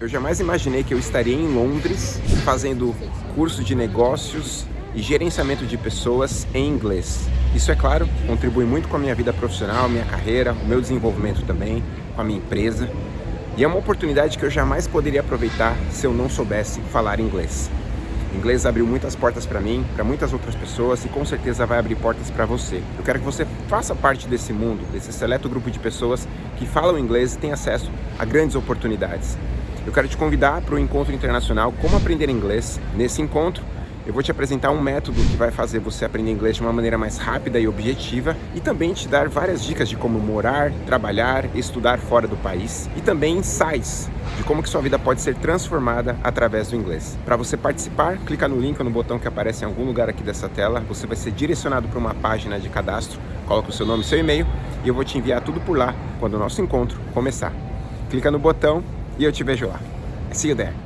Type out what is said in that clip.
Eu jamais imaginei que eu estaria em Londres fazendo curso de negócios e gerenciamento de pessoas em inglês. Isso, é claro, contribui muito com a minha vida profissional, minha carreira, o meu desenvolvimento também, com a minha empresa. E é uma oportunidade que eu jamais poderia aproveitar se eu não soubesse falar inglês. O inglês abriu muitas portas para mim, para muitas outras pessoas e com certeza vai abrir portas para você. Eu quero que você faça parte desse mundo, desse seleto grupo de pessoas que falam inglês e têm acesso a grandes oportunidades. Eu quero te convidar para o encontro internacional Como Aprender Inglês. Nesse encontro, eu vou te apresentar um método que vai fazer você aprender inglês de uma maneira mais rápida e objetiva e também te dar várias dicas de como morar, trabalhar, estudar fora do país e também insights de como que sua vida pode ser transformada através do inglês. Para você participar, clica no link ou no botão que aparece em algum lugar aqui dessa tela, você vai ser direcionado para uma página de cadastro, coloca o seu nome e seu e-mail e eu vou te enviar tudo por lá quando o nosso encontro começar. Clica no botão e eu te vejo lá. See you there.